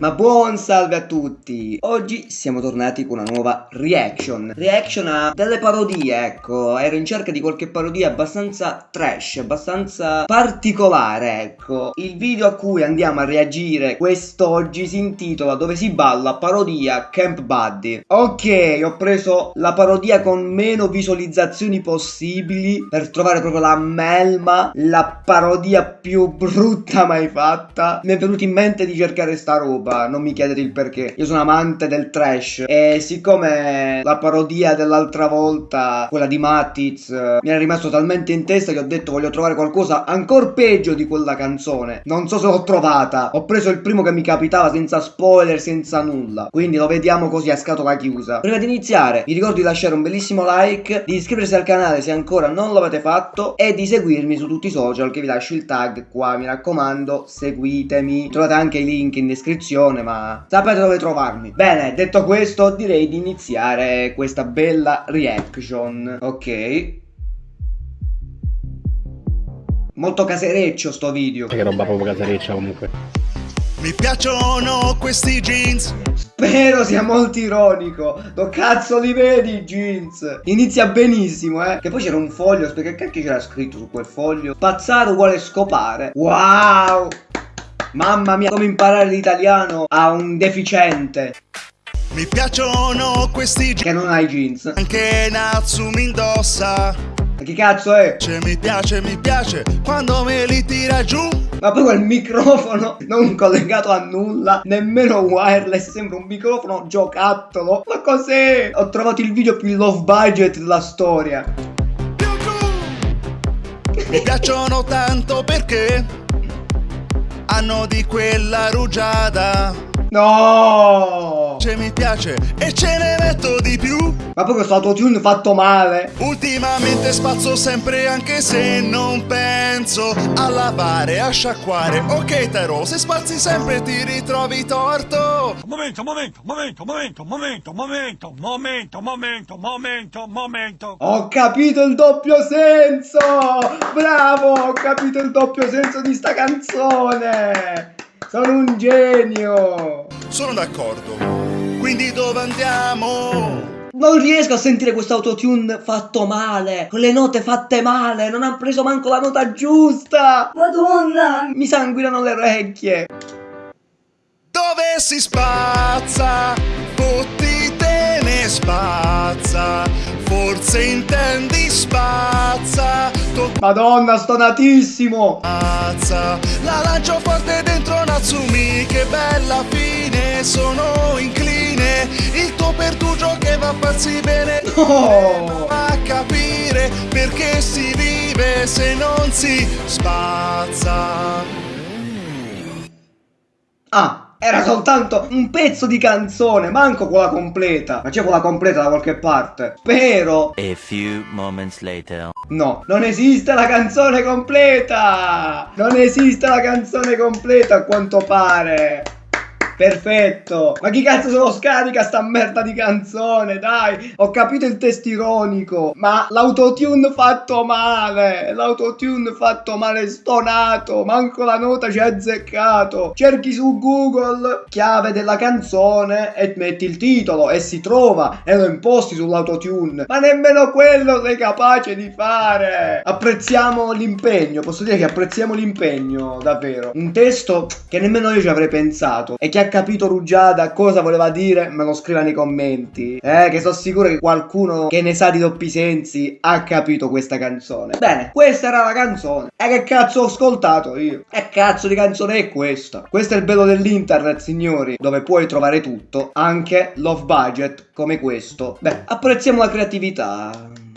Ma buon salve a tutti! Oggi siamo tornati con una nuova reaction. Reaction a delle parodie, ecco. Ero in cerca di qualche parodia abbastanza trash, abbastanza particolare, ecco. Il video a cui andiamo a reagire quest'oggi si intitola Dove si balla parodia Camp Buddy. Ok, ho preso la parodia con meno visualizzazioni possibili per trovare proprio la melma, la parodia più brutta mai fatta. Mi è venuto in mente di cercare sta roba, non mi chiedete il perché. Io sono amante del trash e siccome la parodia dell'altra volta, quella di Matiz, mi era rimasto talmente in testa che ho detto voglio trovare qualcosa ancora peggio di quella canzone. Non so se l'ho trovata. Ho preso il primo che mi capitava senza spoiler, senza nulla. Quindi lo vediamo così a scatola chiusa. Prima di iniziare, vi ricordo di lasciare un bellissimo like, di iscriversi al canale se ancora non l'avete fatto e di seguirmi su tutti i social che vi lascio il tag qua, mi raccomando, seguitemi. Trovate anche i link in descrizione, ma sapete dove trovarmi. Bene, detto questo, direi di iniziare questa bella reaction. Ok. Molto casereccio sto video. Che roba proprio casereccia comunque. Mi piacciono questi jeans. Spero sia molto ironico. Do cazzo li vedi i jeans? Inizia benissimo, eh. Che poi c'era un foglio. Perché cacchio c'era scritto su quel foglio? Spazzare vuole scopare. Wow. Mamma mia, come imparare l'italiano a un deficiente. Mi piacciono questi jeans. Che non ha i jeans. Anche Natsumi indossa. Ma che cazzo è? Cioè mi piace, mi piace quando me li tira giù. Ma poi quel microfono non collegato a nulla, nemmeno wireless, sembra un microfono giocattolo. Ma cos'è? Ho trovato il video più low budget della storia. Mi piacciono tanto perché hanno di quella rugiada. No! Cioè mi piace e ce ne metto di più. Ma poi questo autotune fatto male. Ultimamente spazzo sempre anche se non penso a lavare, a sciacquare. Ok Tero, se spazzi sempre ti ritrovi torto. Momento, momento, momento, momento, momento, momento, momento, momento, momento, momento. Ho capito il doppio senso! Bravo, ho capito il doppio senso di sta canzone! Sono un genio! Sono d'accordo. Quindi dove andiamo? Non riesco a sentire questo autotune fatto male, con le note fatte male, non ha preso manco la nota giusta! Madonna! Mi sanguinano le orecchie! Dove si spazza? Fotti te ne spazza. Forse intendi spazza. Madonna, stonatissimo! Spazza. La lancio forte dentro Natsumi. Che bella fine, sono incline. Il tuo pertugio che va a farsi bene. No! A capire perché si vive se non si spazza. Ah, era soltanto un pezzo di canzone, manco quella completa. Ma c'è quella completa da qualche parte. Spero. A few moments later. No, non esiste la canzone completa! Non esiste la canzone completa a quanto pare! Perfetto! Ma chi cazzo se lo scarica sta merda di canzone? Dai! Ho capito il testo ironico, ma l'autotune fatto male! L'autotune fatto male stonato! Manco la nota ci ha azzeccato! Cerchi su Google chiave della canzone e metti il titolo e si trova e lo imposti sull'autotune. Ma nemmeno quello sei capace di fare! Apprezziamo l'impegno, posso dire che apprezziamo l'impegno, davvero. Un testo che nemmeno io ci avrei pensato e che ha capito Rugiada cosa voleva dire, me lo scriva nei commenti. Eh, che sono sicuro che qualcuno che ne sa di doppi sensi ha capito questa canzone. Bene, questa era la canzone. E che cazzo ho ascoltato io? E cazzo di canzone è questa? Questo è il bello dell'internet, signori, dove puoi trovare tutto, anche love budget come questo. Beh, apprezziamo la creatività.